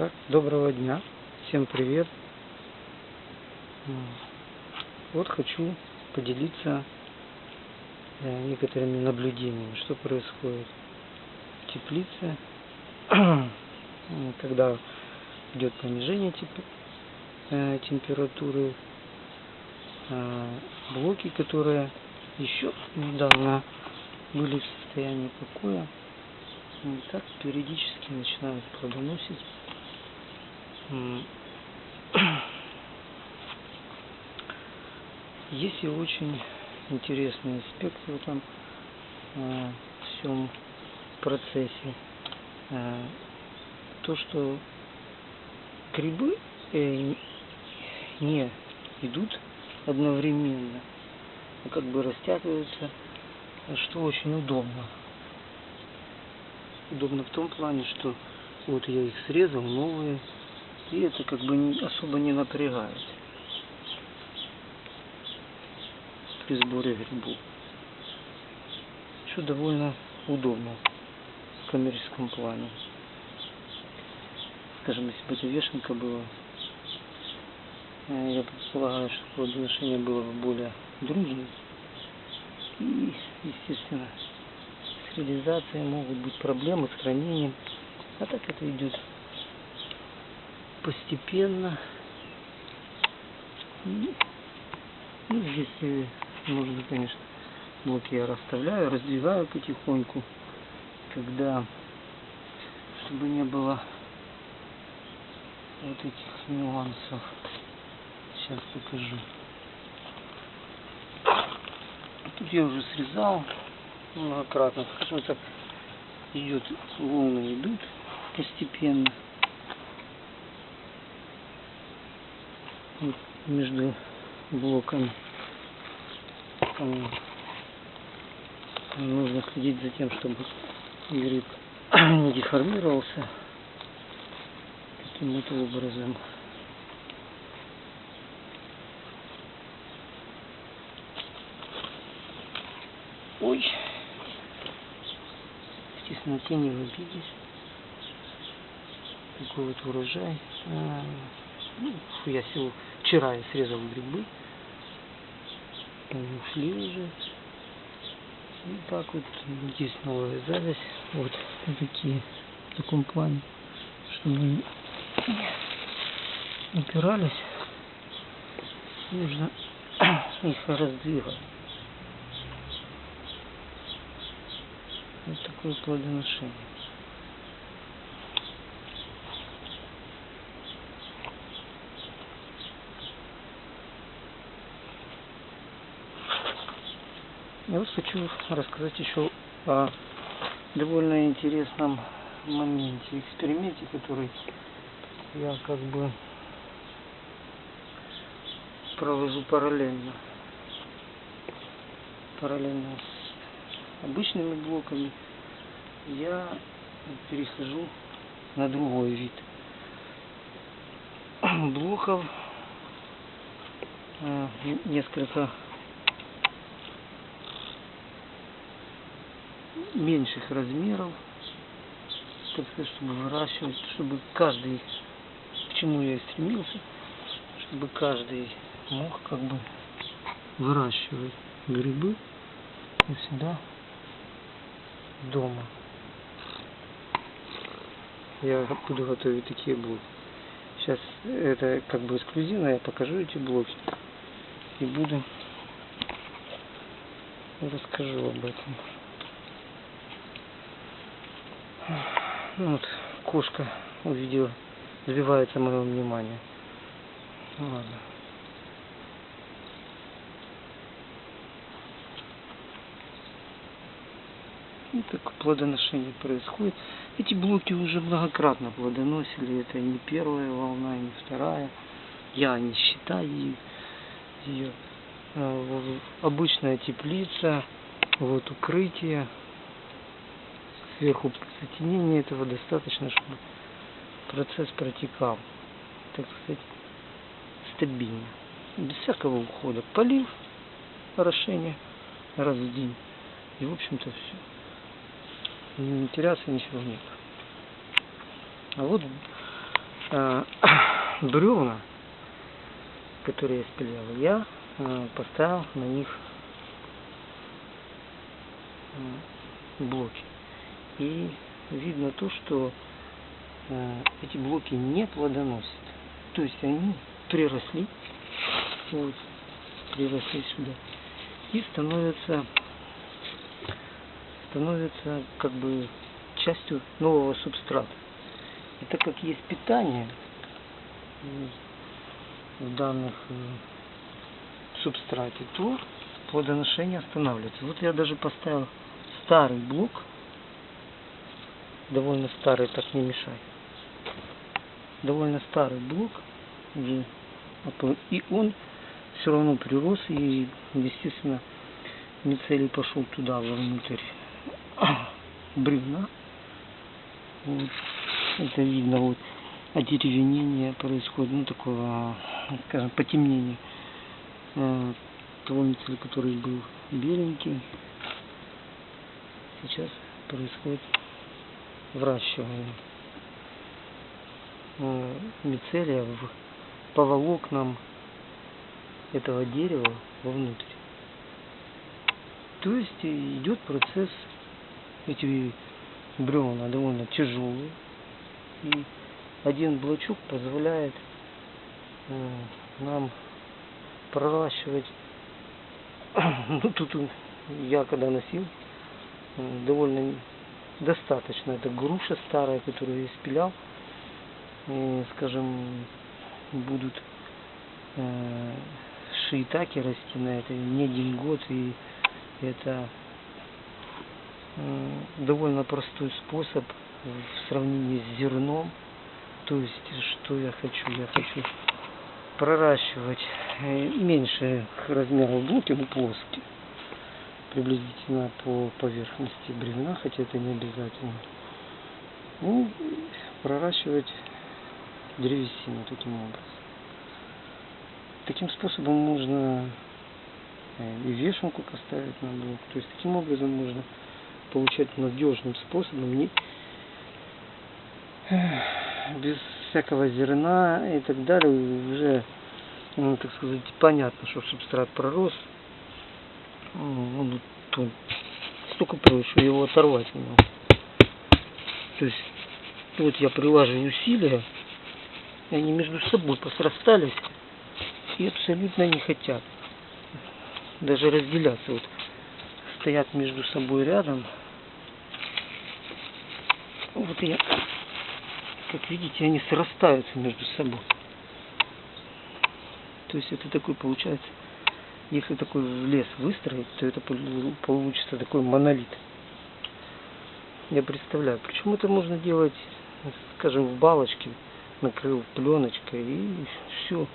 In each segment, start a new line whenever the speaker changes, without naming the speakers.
Так, доброго дня, всем привет. Вот хочу поделиться э, некоторыми наблюдениями, что происходит в теплице, когда идет понижение э, температуры, э, блоки, которые еще недавно были в состоянии покоя, м, так периодически начинают плодоносить. Есть и очень интересный аспект в этом э, всем процессе. Э, то, что грибы э, не идут одновременно, а как бы растягиваются, что очень удобно. Удобно в том плане, что вот я их срезал, новые, и это как бы особо не напрягает при сборе грибов. Что довольно удобно в коммерческом плане. Скажем, если бы это вешенка была, э, я предполагаю, что плодоношение было бы более дружным. И, естественно, с реализацией могут быть проблемы с хранением. А так это идет постепенно. И, Ну, здесь нужно, конечно, блоки я расставляю, раздвигаю потихоньку, когда, чтобы не было вот этих нюансов. Сейчас покажу. Тут я уже срезал многократно. Скажем так, идет, волны идут постепенно. Вот между блоками. М, Нужно следить за тем, чтобы гриб не деформировался каким-то образом. Ой. Естественно, тени в обиде. Такой вот урожай. А, ну, я сел, вчера я срезал грибы. Они ушли уже. И так вот есть новая зависть. Вот такие в таком плане, чтобы упирались. Нужно их раздвигать. Вот такое плодоношение. Я вот хочу рассказать еще о довольно интересном моменте, эксперименте, который я как бы провожу параллельно. Параллельно с обычными блоками я перехожу на другой вид блоков. э, Несколько меньших размеров, так сказать, чтобы выращивать, чтобы каждый, к чему я и стремился, чтобы каждый мог как бы выращивать грибы у себя дома. Я буду готовить такие блоки. Сейчас это как бы эксклюзивно, я покажу эти блоки и буду расскажу об этом. Ну вот, кошка увидела, сбивается мое внимание. Ну ладно. И так плодоношение происходит. Эти блоки уже многократно плодоносили. Это не первая волна, не вторая. Я не считаю ее. А, Обычная теплица, вот укрытие, сверху затенение этого достаточно, чтобы процесс протекал, так сказать, стабильно, без всякого ухода. Полив, орошение раз в день. И, в общем-то, все. Не теряться ничего нет. А вот э, бревна, которые я спилял, я э, поставил на них э, блоки. И видно то, что э, эти блоки не плодоносят. То есть они приросли, вот, приросли сюда и становятся становятся как бы частью нового субстрата. И так как есть питание в данных э, субстрате, то плодоношение останавливается. Вот я даже поставил старый блок, довольно старый, так не мешай. Довольно старый блок, и, и он все равно прирос, и, естественно, мицелий пошел туда, вовнутрь бревна. Вот. Это видно, вот одеревенение происходит, ну такого, скажем, потемнение э, того мицелия, который был беленький. Сейчас происходит вращивание э, мицелия в, по волокнам этого дерева вовнутрь. То есть идет процесс, эти бревна довольно тяжелые, и один блочок позволяет э, нам проращивать, ну тут я когда носил, э, довольно достаточно. Это груша старая, которую я спилял, и, скажем, будут э, шиитаки расти на это не один год, и это довольно простой способ в сравнении с зерном. То есть, что я хочу? Я хочу проращивать э, меньше размеров блоки, но плоские. Приблизительно по поверхности бревна, хотя это не обязательно. Ну, проращивать древесину таким образом. Таким способом можно э, и вешенку поставить на блок. То есть таким образом можно получать надежным способом, не без всякого зерна и так далее, уже, ну, так сказать, понятно, что субстрат пророс, он, он столько проще его оторвать не. То есть, вот я прилаживаю усилия, и они между собой посрастались и абсолютно не хотят даже разделяться. Вот стоят между собой рядом, вот я, как видите, они срастаются между собой. То есть это такой получается, если такой лес выстроить, то это получится такой монолит. Я представляю. Причем это можно делать, скажем, в балочке, накрыл пленочкой и все.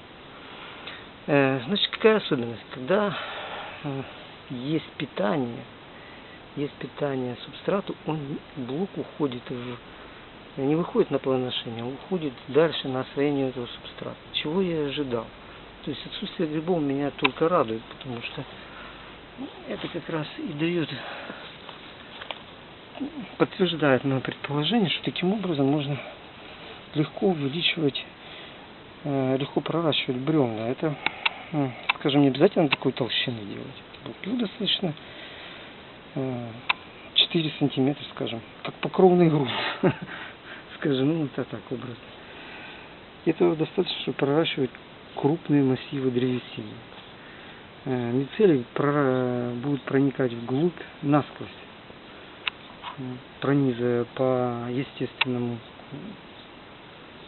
Э, значит, какая особенность? Когда э, есть питание, есть питание субстрату, он блок уходит в не выходит на плодоношение, он уходит дальше на освоение этого субстрата. Чего я ожидал? То есть отсутствие грибов меня только радует, потому что это как раз и дает, подтверждает мое предположение, что таким образом можно легко увеличивать, э, легко проращивать бревна. Это, скажем, не обязательно такой толщины делать. Блоки достаточно 4 сантиметра, скажем, как покровный грунт, скажем, ну это так образно. Этого достаточно, чтобы проращивать крупные массивы древесины. Э, мицелий будет проникать вглубь насквозь, пронизывая по естественному,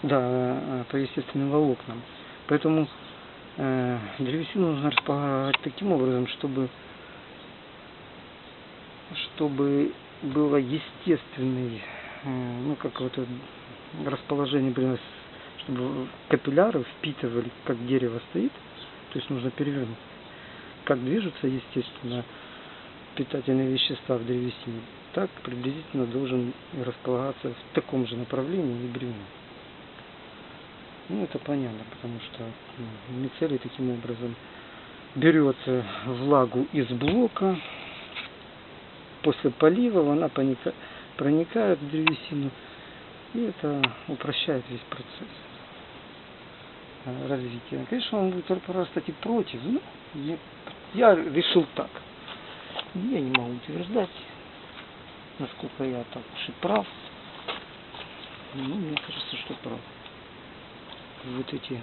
да, э, по естественным волокнам. Поэтому э, древесину нужно располагать таким образом, чтобы чтобы было естественный, э, ну как вот расположение, чтобы капилляры впитывали, как дерево стоит, то есть нужно перевернуть, как движутся, естественно, питательные вещества в древесине, так приблизительно должен располагаться в таком же направлении и бревно. Ну, это понятно, потому что ну, мицелий таким образом берется влагу из блока, после полива она проникает в древесину, и это упрощает весь процесс. Развития. Конечно, он будет и против. Ну, я, я решил так. Я не могу утверждать, насколько я так уж и прав. Ну, мне кажется, что прав. Вот эти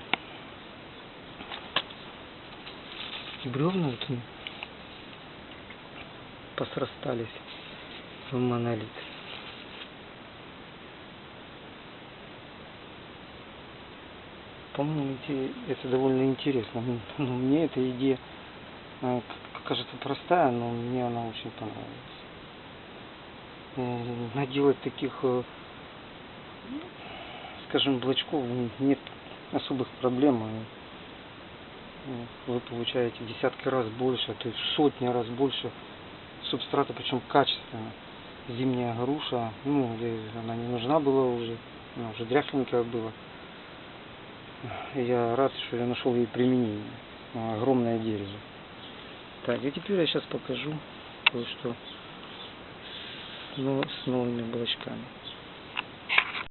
бревна вот посрастались в монолит. По-моему, это довольно интересно. Ну, ну, мне эта идея э, кажется простая, но мне она очень понравилась. Наделать таких, э, скажем, блочков нет особых проблем. э, Вы получаете десятки раз больше, а то есть сотни раз больше субстрата, причем качественно. Зимняя груша, ну, она не нужна была уже, она уже дряхленькая была. Я рад, что я нашел ей применение. А, Огромное дерево. Так, и теперь я сейчас покажу кое-что с, с новыми блочками.